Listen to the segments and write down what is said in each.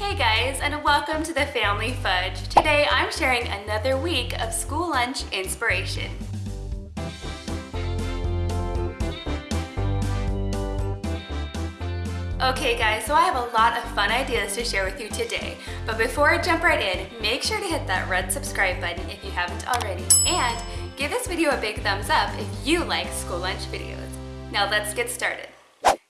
Hey guys, and welcome to the Family Fudge. Today I'm sharing another week of school lunch inspiration. Okay guys, so I have a lot of fun ideas to share with you today. But before I jump right in, make sure to hit that red subscribe button if you haven't already. And give this video a big thumbs up if you like school lunch videos. Now let's get started.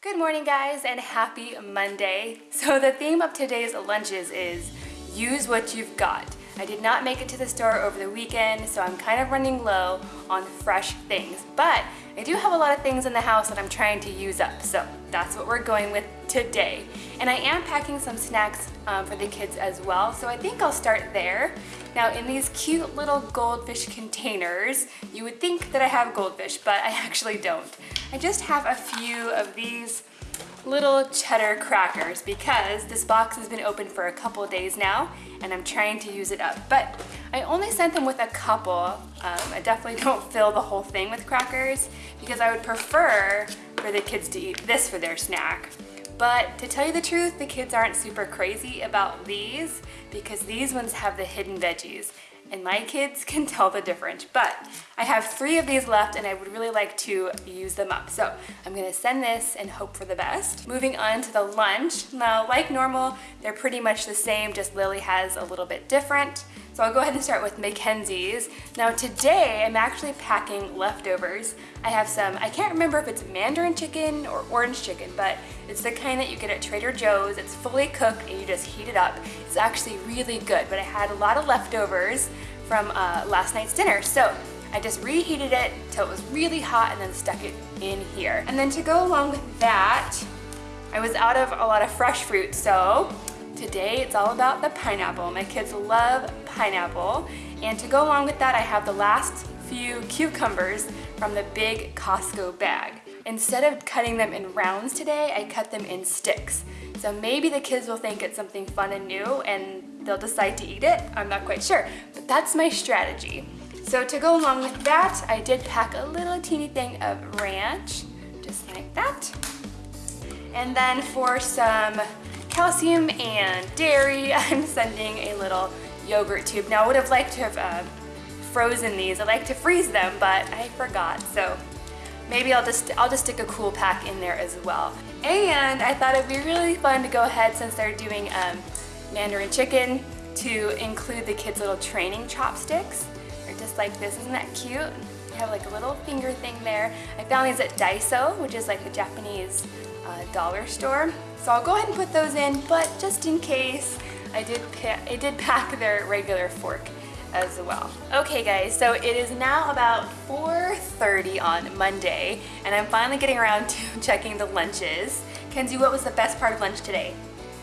Good morning guys and happy Monday. So the theme of today's lunches is use what you've got. I did not make it to the store over the weekend, so I'm kind of running low on fresh things. But I do have a lot of things in the house that I'm trying to use up, so that's what we're going with today. And I am packing some snacks um, for the kids as well, so I think I'll start there. Now in these cute little goldfish containers, you would think that I have goldfish, but I actually don't. I just have a few of these little cheddar crackers because this box has been open for a couple days now and I'm trying to use it up. But I only sent them with a couple. Um, I definitely don't fill the whole thing with crackers because I would prefer for the kids to eat this for their snack. But to tell you the truth, the kids aren't super crazy about these because these ones have the hidden veggies and my kids can tell the difference. But I have three of these left and I would really like to use them up. So I'm gonna send this and hope for the best. Moving on to the lunch. Now, like normal, they're pretty much the same, just Lily has a little bit different. So I'll go ahead and start with Mackenzie's. Now today, I'm actually packing leftovers. I have some, I can't remember if it's mandarin chicken or orange chicken, but it's the kind that you get at Trader Joe's. It's fully cooked and you just heat it up. It's actually really good, but I had a lot of leftovers from uh, last night's dinner. So I just reheated it till it was really hot and then stuck it in here. And then to go along with that, I was out of a lot of fresh fruit, so today it's all about the pineapple. My kids love pineapple. And to go along with that, I have the last few cucumbers from the big Costco bag. Instead of cutting them in rounds today, I cut them in sticks. So maybe the kids will think it's something fun and new and they'll decide to eat it. I'm not quite sure, but that's my strategy. So to go along with that, I did pack a little teeny thing of ranch, just like that. And then for some calcium and dairy, I'm sending a little yogurt tube. Now I would have liked to have uh, frozen these. I like to freeze them, but I forgot. So maybe I'll just, I'll just stick a cool pack in there as well. And I thought it'd be really fun to go ahead since they're doing um, Mandarin chicken to include the kids' little training chopsticks. They're just like this, isn't that cute? They have like a little finger thing there. I found these at Daiso, which is like the Japanese uh, dollar store. So I'll go ahead and put those in, but just in case, I did, I did pack their regular fork as well. Okay guys, so it is now about 4.30 on Monday and I'm finally getting around to checking the lunches. Kenzie, what was the best part of lunch today?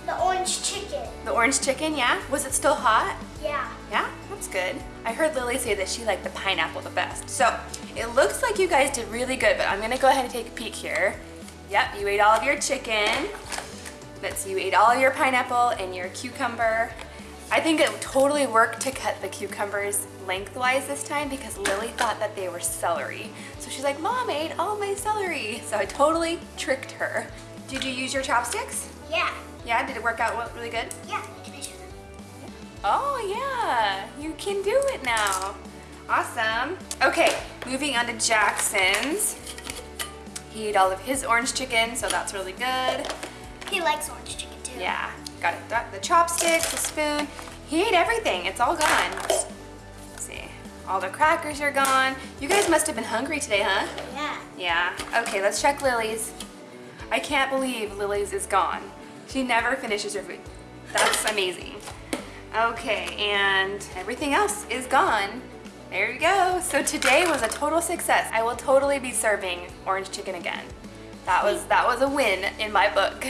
The orange chicken. The orange chicken, yeah? Was it still hot? Yeah. Yeah? That's good. I heard Lily say that she liked the pineapple the best. So, it looks like you guys did really good, but I'm gonna go ahead and take a peek here. Yep, you ate all of your chicken. Let's see, you ate all of your pineapple and your cucumber. I think it totally worked to cut the cucumbers lengthwise this time because Lily thought that they were celery. So she's like, Mom, I ate all my celery. So I totally tricked her. Did you use your chopsticks? Yeah. Yeah, did it work out really good? Yeah. Can I show them? Oh yeah, you can do it now. Awesome. Okay, moving on to Jackson's. He ate all of his orange chicken, so that's really good. He likes orange chicken too. Yeah, got it. Got the chopsticks, the spoon. He ate everything. It's all gone. Let's see. All the crackers are gone. You guys must have been hungry today, huh? Yeah. Yeah. Okay, let's check Lily's. I can't believe Lily's is gone. She never finishes her food. That's amazing. Okay, and everything else is gone. There you go. So today was a total success. I will totally be serving orange chicken again. That was that was a win in my book.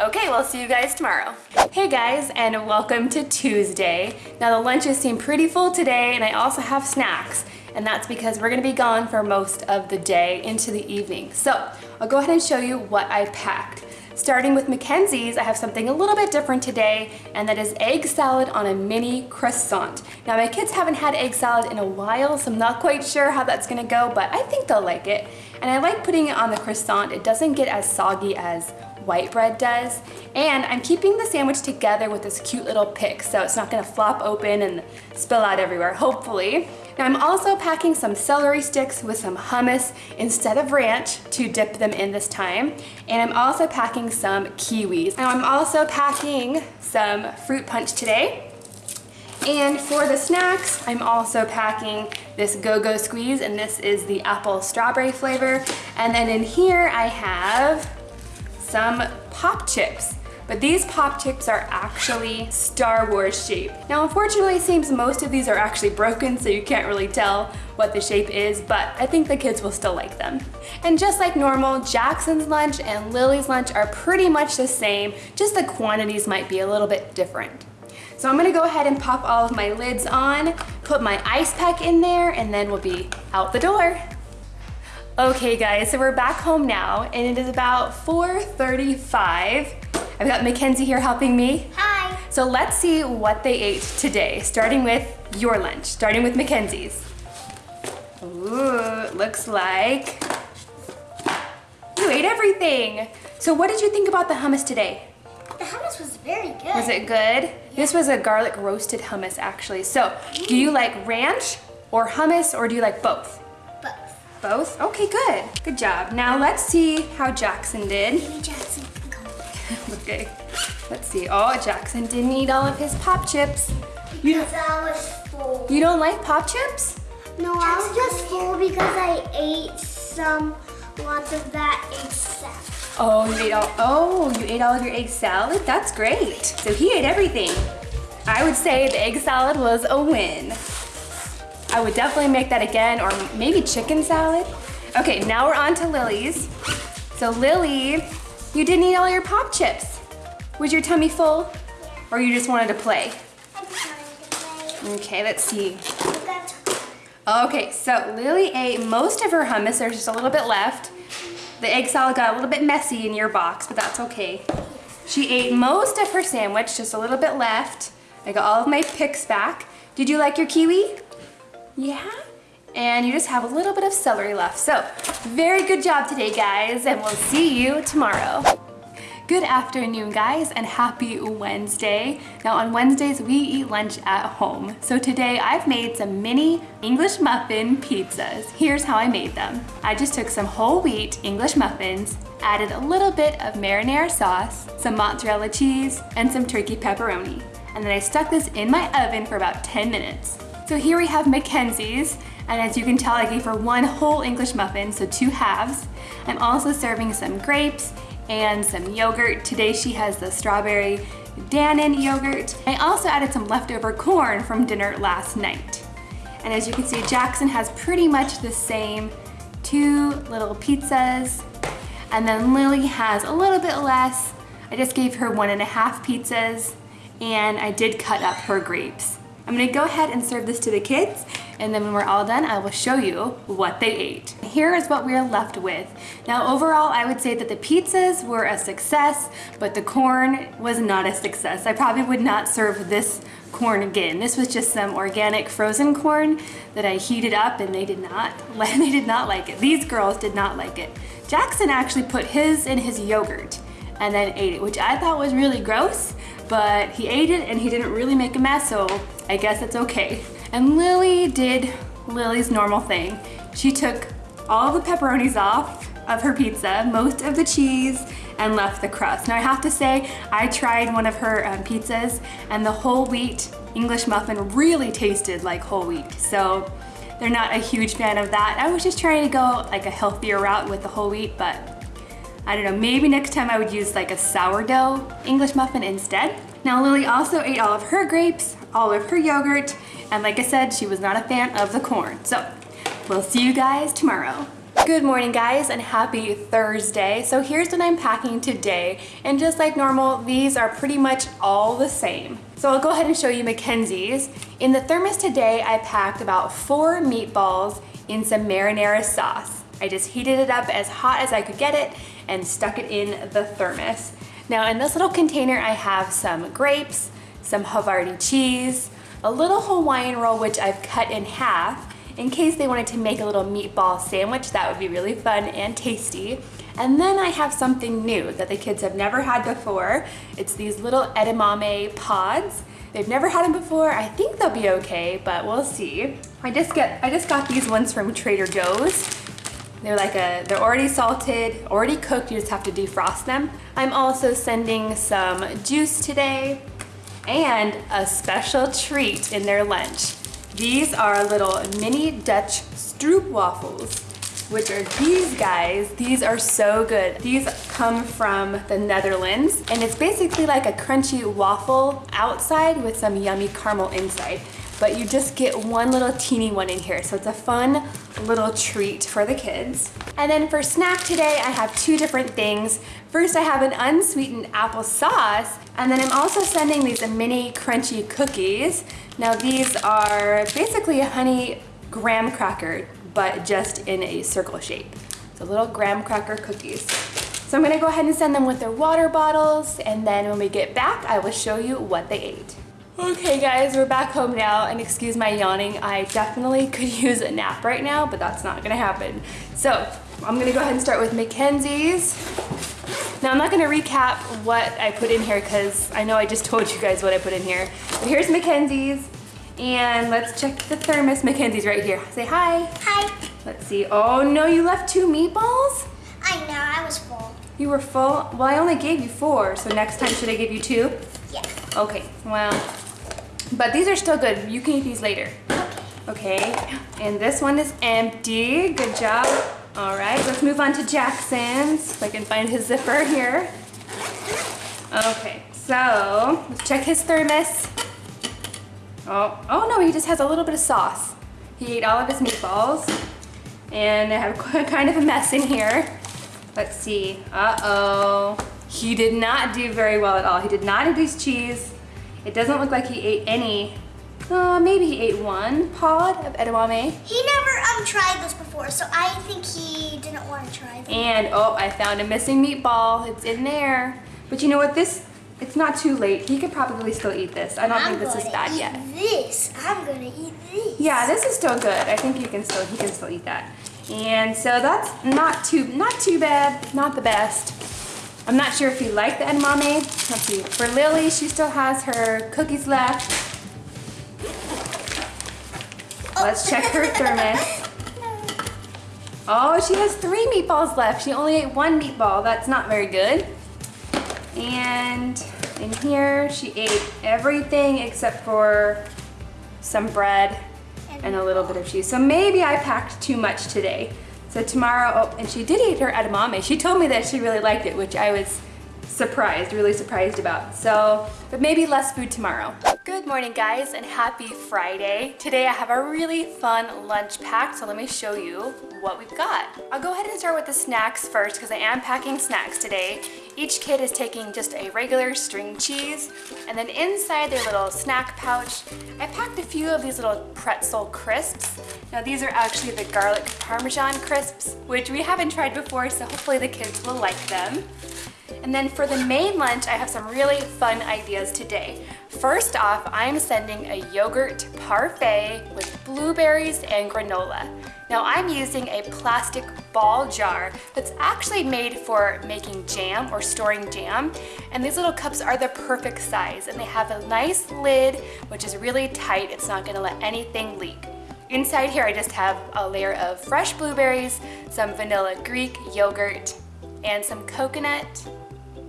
Okay, we'll see you guys tomorrow. Hey guys, and welcome to Tuesday. Now the lunches seem pretty full today, and I also have snacks, and that's because we're gonna be gone for most of the day into the evening. So I'll go ahead and show you what I packed. Starting with Mackenzie's, I have something a little bit different today, and that is egg salad on a mini croissant. Now my kids haven't had egg salad in a while, so I'm not quite sure how that's gonna go, but I think they'll like it. And I like putting it on the croissant. It doesn't get as soggy as white bread does. And I'm keeping the sandwich together with this cute little pick so it's not gonna flop open and spill out everywhere, hopefully. Now I'm also packing some celery sticks with some hummus instead of ranch to dip them in this time. And I'm also packing some kiwis. Now I'm also packing some fruit punch today. And for the snacks, I'm also packing this Go-Go Squeeze, and this is the apple strawberry flavor. And then in here, I have some pop chips. But these pop chips are actually Star Wars shape. Now, unfortunately, it seems most of these are actually broken, so you can't really tell what the shape is, but I think the kids will still like them. And just like normal, Jackson's lunch and Lily's lunch are pretty much the same, just the quantities might be a little bit different. So I'm gonna go ahead and pop all of my lids on, put my ice pack in there, and then we'll be out the door. Okay guys, so we're back home now, and it is about 4.35. I've got Mackenzie here helping me. Hi. So let's see what they ate today, starting with your lunch, starting with Mackenzie's. Ooh, looks like you ate everything. So what did you think about the hummus today? The hummus was very good. Was it good? This was a garlic roasted hummus actually. So do you mm. like ranch or hummus or do you like both? Both. Okay, good. Good job. Now let's see how Jackson did. Maybe Jackson. Okay, let's see. Oh, Jackson didn't eat all of his pop chips. You, Because I was full. you don't like pop chips? No, I was just full because I ate some, lots of that egg salad. Oh, you ate all, oh, you ate all of your egg salad? That's great. So he ate everything. I would say the egg salad was a win. I would definitely make that again, or maybe chicken salad. Okay, now we're on to Lily's. So Lily, you didn't eat all your pop chips. Was your tummy full? Or you just wanted to play? Okay, let's see. Okay, so Lily ate most of her hummus. There's just a little bit left. The egg salad got a little bit messy in your box, but that's okay. She ate most of her sandwich, just a little bit left. I got all of my picks back. Did you like your kiwi? Yeah? And you just have a little bit of celery left. So, very good job today, guys, and we'll see you tomorrow. Good afternoon, guys, and happy Wednesday. Now, on Wednesdays, we eat lunch at home. So today, I've made some mini English muffin pizzas. Here's how I made them. I just took some whole wheat English muffins, added a little bit of marinara sauce, some mozzarella cheese, and some turkey pepperoni. And then I stuck this in my oven for about 10 minutes. So here we have Mackenzie's, and as you can tell, I gave her one whole English muffin, so two halves. I'm also serving some grapes and some yogurt. Today she has the strawberry Dannon yogurt. I also added some leftover corn from dinner last night. And as you can see, Jackson has pretty much the same two little pizzas. And then Lily has a little bit less. I just gave her one and a half pizzas and I did cut up her grapes. I'm gonna go ahead and serve this to the kids and then when we're all done, I will show you what they ate. Here is what we're left with. Now overall, I would say that the pizzas were a success, but the corn was not a success. I probably would not serve this corn again. This was just some organic frozen corn that I heated up and they did not, they did not like it. These girls did not like it. Jackson actually put his in his yogurt and then ate it, which I thought was really gross, but he ate it and he didn't really make a mess, so I guess it's okay. And Lily did Lily's normal thing. She took all the pepperonis off of her pizza, most of the cheese, and left the crust. Now I have to say, I tried one of her um, pizzas and the whole wheat English muffin really tasted like whole wheat. So they're not a huge fan of that. I was just trying to go like a healthier route with the whole wheat, but I don't know, maybe next time I would use like a sourdough English muffin instead. Now Lily also ate all of her grapes, all of her yogurt, and like I said, she was not a fan of the corn. So we'll see you guys tomorrow. Good morning guys and happy Thursday. So here's what I'm packing today. And just like normal, these are pretty much all the same. So I'll go ahead and show you Mackenzie's. In the thermos today, I packed about four meatballs in some marinara sauce. I just heated it up as hot as I could get it and stuck it in the thermos. Now in this little container, I have some grapes, some Havarti cheese, a little Hawaiian roll which I've cut in half in case they wanted to make a little meatball sandwich. That would be really fun and tasty. And then I have something new that the kids have never had before. It's these little edamame pods. They've never had them before. I think they'll be okay, but we'll see. I just get I just got these ones from Trader Joe's. They're like a, they're already salted, already cooked, you just have to defrost them. I'm also sending some juice today and a special treat in their lunch. These are little mini Dutch stroopwafels which are these guys. These are so good. These come from the Netherlands, and it's basically like a crunchy waffle outside with some yummy caramel inside. But you just get one little teeny one in here, so it's a fun little treat for the kids. And then for snack today, I have two different things. First, I have an unsweetened apple sauce, and then I'm also sending these mini crunchy cookies. Now these are basically a honey graham cracker but just in a circle shape. So little graham cracker cookies. So I'm gonna go ahead and send them with their water bottles and then when we get back, I will show you what they ate. Okay guys, we're back home now and excuse my yawning. I definitely could use a nap right now, but that's not gonna happen. So I'm gonna go ahead and start with Mackenzie's. Now I'm not gonna recap what I put in here because I know I just told you guys what I put in here. But here's Mackenzie's. And let's check the thermos. Mackenzie's right here. Say hi. Hi. Let's see. Oh no, you left two meatballs? I know, I was full. You were full? Well, I only gave you four, so next time should I give you two? Yeah. Okay, well, but these are still good. You can eat these later. Okay. Okay, and this one is empty. Good job. All right, let's move on to Jackson's. If I can find his zipper here. Okay, so let's check his thermos. Oh, oh no, he just has a little bit of sauce. He ate all of his meatballs. And I have kind of a mess in here. Let's see, uh-oh. He did not do very well at all. He did not eat his cheese. It doesn't look like he ate any. Uh, maybe he ate one pod of edamame. He never um tried this before, so I think he didn't want to try them. And, oh, I found a missing meatball. It's in there. But you know what, this it's not too late. He could probably still eat this. I don't I'm think this is bad eat yet. This. I'm gonna eat this. Yeah, this is still good. I think he can still he can still eat that. And so that's not too not too bad, not the best. I'm not sure if he liked the edamame. Let's see. For Lily, she still has her cookies left. Let's check her thermos. Oh, she has three meatballs left. She only ate one meatball. That's not very good. And in here, she ate everything except for some bread and a little bit of cheese. So maybe I packed too much today. So tomorrow, oh, and she did eat her edamame. She told me that she really liked it, which I was surprised, really surprised about. So, but maybe less food tomorrow. Good morning guys and happy Friday. Today I have a really fun lunch pack, so let me show you what we've got. I'll go ahead and start with the snacks first because I am packing snacks today. Each kid is taking just a regular string cheese and then inside their little snack pouch, I packed a few of these little pretzel crisps. Now these are actually the garlic parmesan crisps, which we haven't tried before, so hopefully the kids will like them. And then for the main lunch, I have some really fun ideas today. First off, I'm sending a yogurt parfait with blueberries and granola. Now I'm using a plastic Ball jar that's actually made for making jam or storing jam. And these little cups are the perfect size and they have a nice lid, which is really tight. It's not gonna let anything leak. Inside here, I just have a layer of fresh blueberries, some vanilla Greek yogurt, and some coconut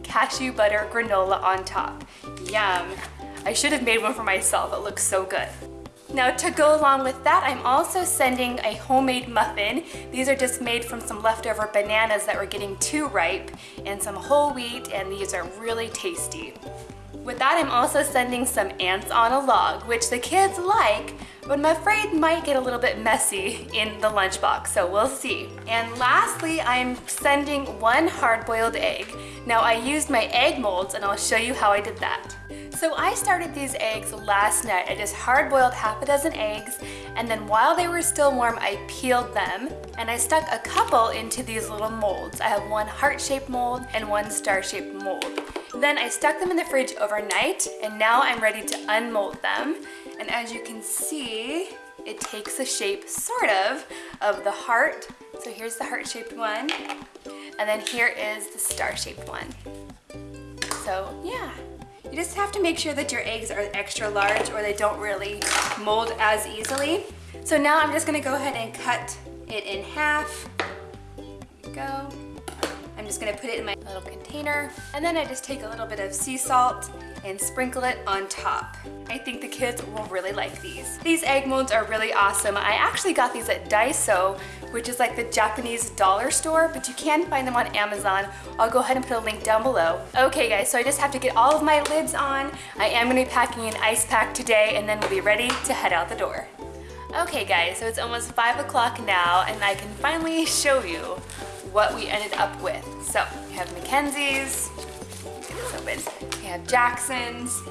cashew butter granola on top. Yum. I should have made one for myself. It looks so good. Now to go along with that, I'm also sending a homemade muffin. These are just made from some leftover bananas that were getting too ripe and some whole wheat and these are really tasty. With that, I'm also sending some ants on a log, which the kids like, but I'm afraid might get a little bit messy in the lunchbox, so we'll see. And lastly, I'm sending one hard-boiled egg. Now I used my egg molds and I'll show you how I did that. So I started these eggs last night. I just hard-boiled half a dozen eggs and then while they were still warm, I peeled them and I stuck a couple into these little molds. I have one heart-shaped mold and one star-shaped mold. Then I stuck them in the fridge overnight and now I'm ready to unmold them. And as you can see, it takes the shape, sort of, of the heart. So here's the heart-shaped one. And then here is the star-shaped one. So yeah, you just have to make sure that your eggs are extra large or they don't really mold as easily. So now I'm just gonna go ahead and cut it in half. There go. Just gonna put it in my little container. And then I just take a little bit of sea salt and sprinkle it on top. I think the kids will really like these. These egg molds are really awesome. I actually got these at Daiso, which is like the Japanese dollar store, but you can find them on Amazon. I'll go ahead and put a link down below. Okay guys, so I just have to get all of my lids on. I am gonna be packing an ice pack today and then we'll be ready to head out the door. Okay guys, so it's almost five o'clock now and I can finally show you what we ended up with. So we have Mackenzie's, we have Jackson's,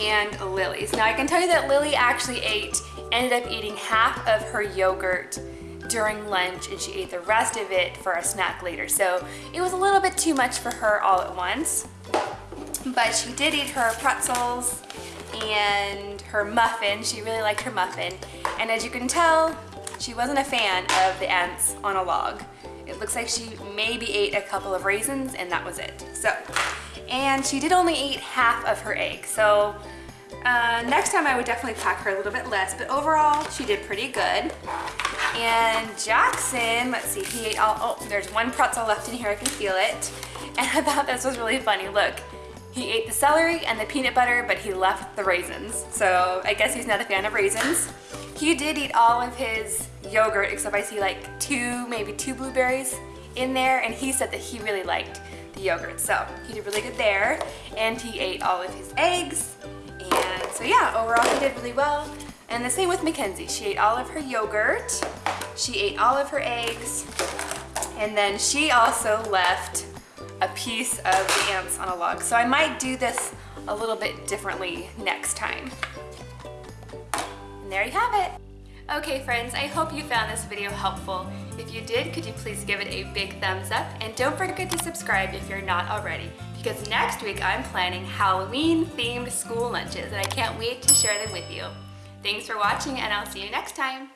and Lily's. Now I can tell you that Lily actually ate, ended up eating half of her yogurt during lunch and she ate the rest of it for a snack later. So it was a little bit too much for her all at once. But she did eat her pretzels and her muffin. She really liked her muffin. And as you can tell, she wasn't a fan of the ants on a log. It looks like she maybe ate a couple of raisins and that was it. So, and she did only eat half of her egg. So uh, next time I would definitely pack her a little bit less, but overall she did pretty good. And Jackson, let's see, he ate all, oh, there's one pretzel left in here, I can feel it. And I thought this was really funny, look. He ate the celery and the peanut butter, but he left the raisins. So I guess he's not a fan of raisins. He did eat all of his yogurt, except I see like two, maybe two blueberries in there, and he said that he really liked the yogurt. So he did really good there, and he ate all of his eggs. And so yeah, overall he did really well. And the same with Mackenzie. She ate all of her yogurt, she ate all of her eggs, and then she also left a piece of the ants on a log. So I might do this a little bit differently next time. And there you have it. Okay friends, I hope you found this video helpful. If you did, could you please give it a big thumbs up and don't forget to subscribe if you're not already because next week I'm planning Halloween themed school lunches and I can't wait to share them with you. Thanks for watching and I'll see you next time.